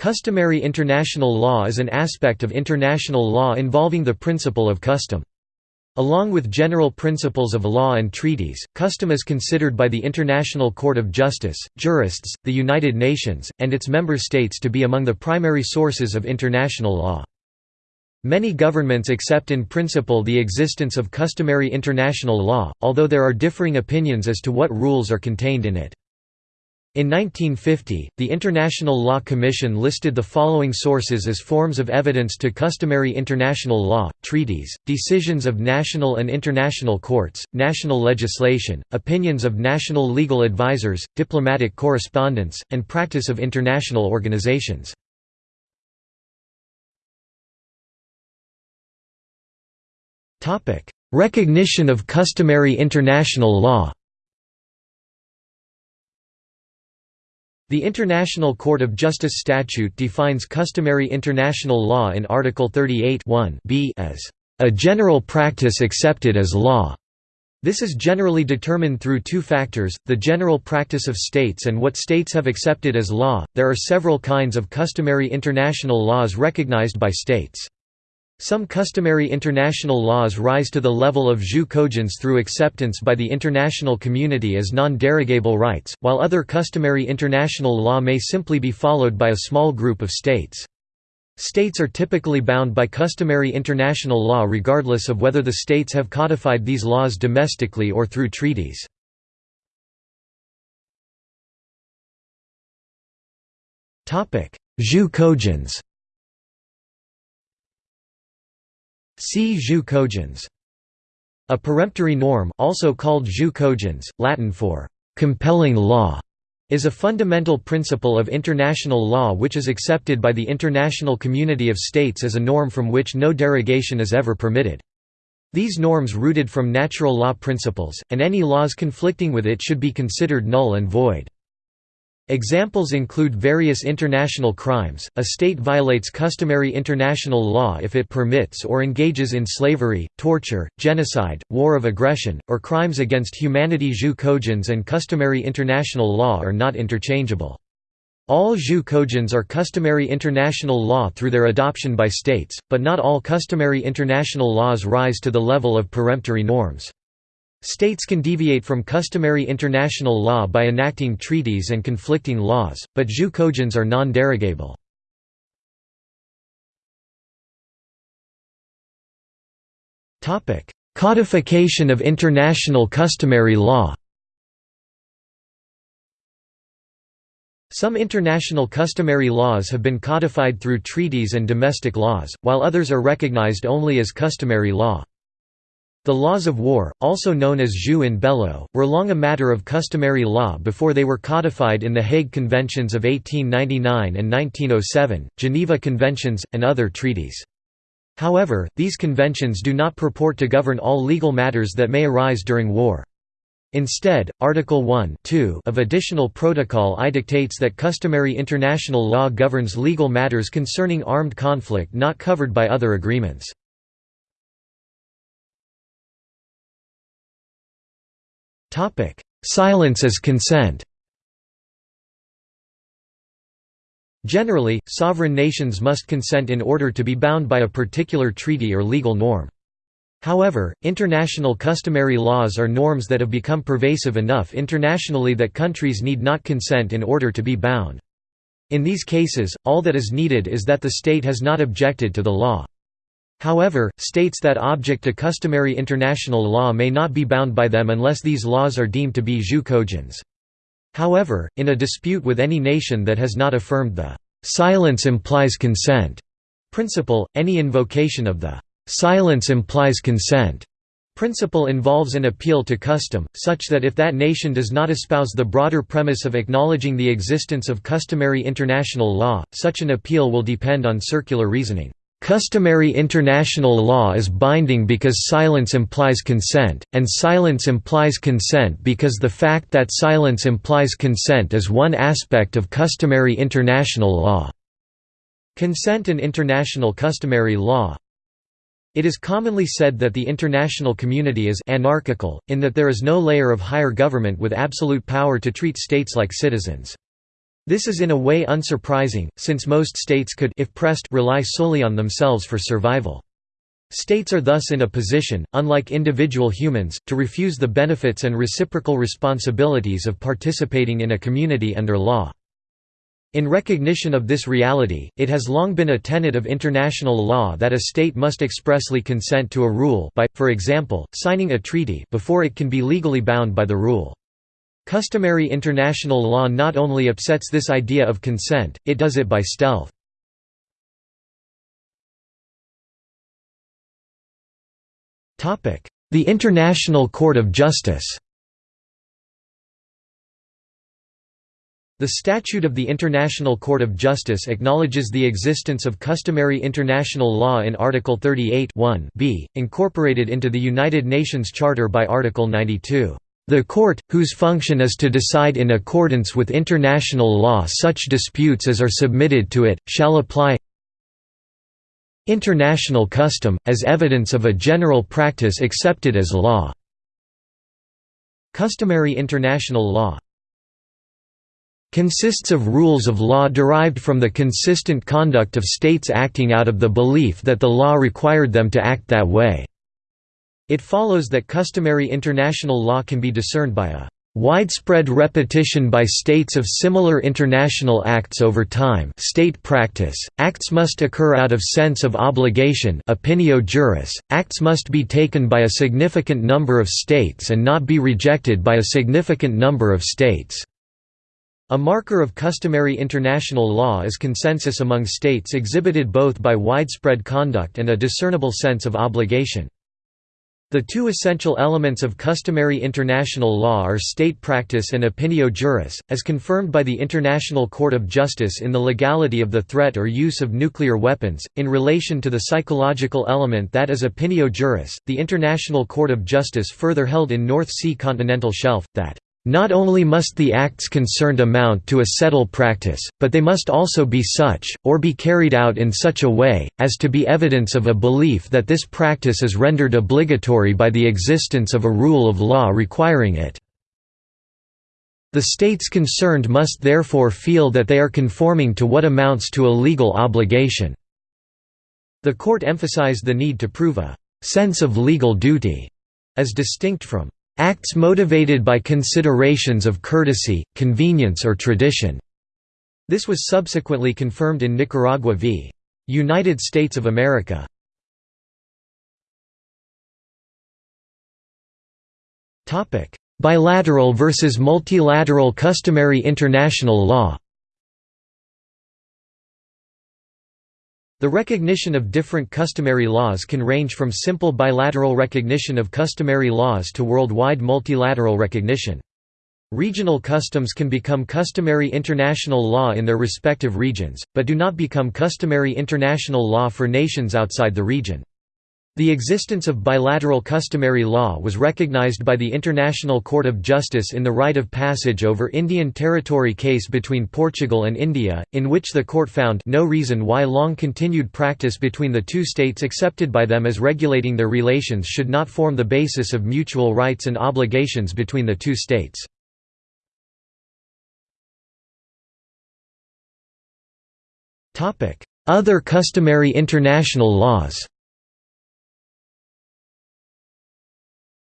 Customary international law is an aspect of international law involving the principle of custom. Along with general principles of law and treaties, custom is considered by the International Court of Justice, jurists, the United Nations, and its member states to be among the primary sources of international law. Many governments accept in principle the existence of customary international law, although there are differing opinions as to what rules are contained in it. In 1950, the International Law Commission listed the following sources as forms of evidence to customary international law, treaties, decisions of national and international courts, national legislation, opinions of national legal advisers, diplomatic correspondence, and practice of international organizations. Recognition of customary international law The International Court of Justice statute defines customary international law in Article 38 b as a general practice accepted as law. This is generally determined through two factors, the general practice of states and what states have accepted as law. There are several kinds of customary international laws recognized by states. Some customary international laws rise to the level of jus cogens through acceptance by the international community as non-derogable rights, while other customary international law may simply be followed by a small group of states. States are typically bound by customary international law regardless of whether the states have codified these laws domestically or through treaties. Jus cogens See jus cogens. A peremptory norm also called jus cogens, Latin for «compelling law», is a fundamental principle of international law which is accepted by the international community of states as a norm from which no derogation is ever permitted. These norms rooted from natural law principles, and any laws conflicting with it should be considered null and void. Examples include various international crimes, a state violates customary international law if it permits or engages in slavery, torture, genocide, war of aggression, or crimes against humanity jus cogens and customary international law are not interchangeable. All jus cogens are customary international law through their adoption by states, but not all customary international laws rise to the level of peremptory norms. States can deviate from customary international law by enacting treaties and conflicting laws, but jus cogens are non-derogable. Codification of international customary law Some international customary laws have been codified through treaties and domestic laws, while others are recognized only as customary law. The laws of war, also known as jus in bello, were long a matter of customary law before they were codified in the Hague Conventions of 1899 and 1907, Geneva Conventions, and other treaties. However, these conventions do not purport to govern all legal matters that may arise during war. Instead, Article 1 of Additional Protocol I dictates that customary international law governs legal matters concerning armed conflict not covered by other agreements. Topic: Silence as consent. Generally, sovereign nations must consent in order to be bound by a particular treaty or legal norm. However, international customary laws are norms that have become pervasive enough internationally that countries need not consent in order to be bound. In these cases, all that is needed is that the state has not objected to the law. However, states that object to customary international law may not be bound by them unless these laws are deemed to be jus cogens. However, in a dispute with any nation that has not affirmed the «silence implies consent» principle, any invocation of the «silence implies consent» principle involves an appeal to custom, such that if that nation does not espouse the broader premise of acknowledging the existence of customary international law, such an appeal will depend on circular reasoning. Customary international law is binding because silence implies consent, and silence implies consent because the fact that silence implies consent is one aspect of customary international law. Consent and international customary law It is commonly said that the international community is anarchical, in that there is no layer of higher government with absolute power to treat states like citizens. This is in a way unsurprising, since most states could if pressed rely solely on themselves for survival. States are thus in a position, unlike individual humans, to refuse the benefits and reciprocal responsibilities of participating in a community under law. In recognition of this reality, it has long been a tenet of international law that a state must expressly consent to a rule by, for example, signing a treaty before it can be legally bound by the rule. Customary international law not only upsets this idea of consent, it does it by stealth. The International Court of Justice The Statute of the International Court of Justice acknowledges the existence of customary international law in Article 38 b, incorporated into the United Nations Charter by Article 92. The court, whose function is to decide in accordance with international law such disputes as are submitted to it, shall apply international custom, as evidence of a general practice accepted as law. Customary international law consists of rules of law derived from the consistent conduct of states acting out of the belief that the law required them to act that way. It follows that customary international law can be discerned by a widespread repetition by states of similar international acts over time state practice, acts must occur out of sense of obligation opinio juris, acts must be taken by a significant number of states and not be rejected by a significant number of states. A marker of customary international law is consensus among states exhibited both by widespread conduct and a discernible sense of obligation. The two essential elements of customary international law are state practice and opinio juris, as confirmed by the International Court of Justice in the legality of the threat or use of nuclear weapons. In relation to the psychological element that is opinio juris, the International Court of Justice further held in North Sea continental shelf, that not only must the acts concerned amount to a settled practice, but they must also be such, or be carried out in such a way, as to be evidence of a belief that this practice is rendered obligatory by the existence of a rule of law requiring it. The states concerned must therefore feel that they are conforming to what amounts to a legal obligation. The court emphasized the need to prove a «sense of legal duty» as distinct from Acts motivated by considerations of courtesy, convenience or tradition. This was subsequently confirmed in Nicaragua v. United States of America. Bilateral versus multilateral customary international law The recognition of different customary laws can range from simple bilateral recognition of customary laws to worldwide multilateral recognition. Regional customs can become customary international law in their respective regions, but do not become customary international law for nations outside the region. The existence of bilateral customary law was recognized by the International Court of Justice in the right of passage over Indian territory case between Portugal and India, in which the court found no reason why long-continued practice between the two states accepted by them as regulating their relations should not form the basis of mutual rights and obligations between the two states. Other customary international laws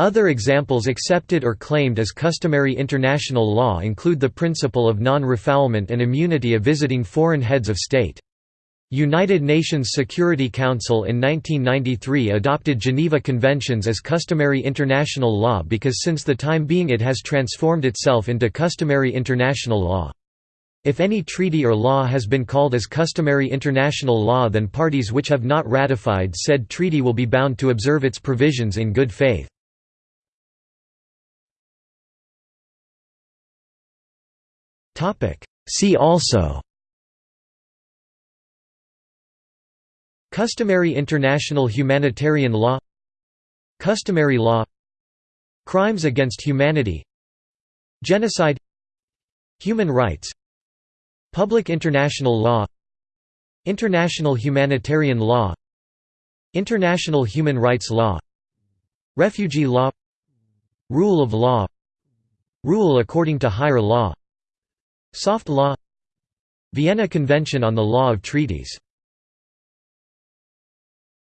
Other examples accepted or claimed as customary international law include the principle of non-refoulement and immunity of visiting foreign heads of state. United Nations Security Council in 1993 adopted Geneva Conventions as customary international law because since the time being it has transformed itself into customary international law. If any treaty or law has been called as customary international law then parties which have not ratified said treaty will be bound to observe its provisions in good faith. See also Customary international humanitarian law Customary law Crimes against humanity Genocide Human rights Public international law International humanitarian law International human rights law Refugee law Rule of law Rule according to higher law Soft law. Vienna Convention on the Law of Treaties.